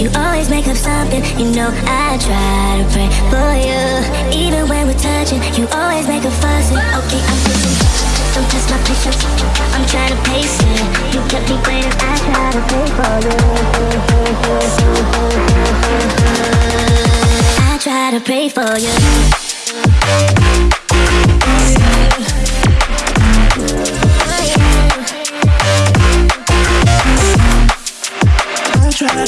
you always make up something. You know I try to pray for you. Even when we're touching, you always make a fuss. Okay, I'm pushing. Don't test my patience. I'm trying to pace it. You kept me waiting. I try to pray for you. I try to pray for you.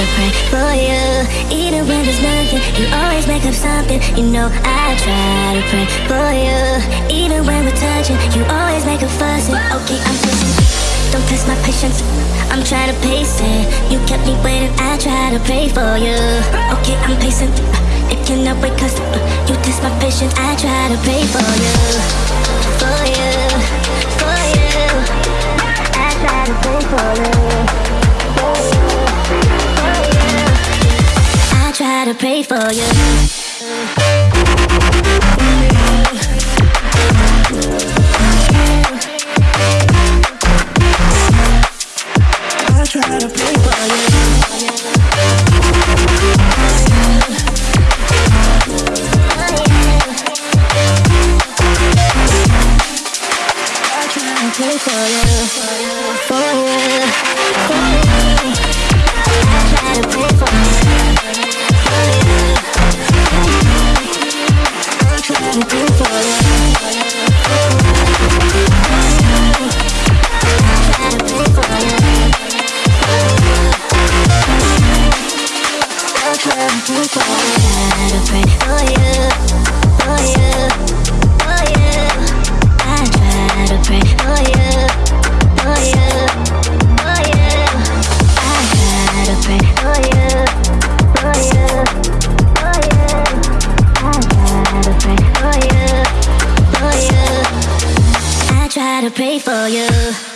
to pray for you. Even when there's nothing, you always make up something. You know I try to pray for you. Even when we're touching, you always make a fuss. Okay, I'm pushing don't test my patience, I'm trying to pace it. You kept me waiting, I try to pray for you. Okay, I'm pacing, it cannot wait cause You test my patience, I try to pray for you to pray for you. I try to pray for you. Try to pray for you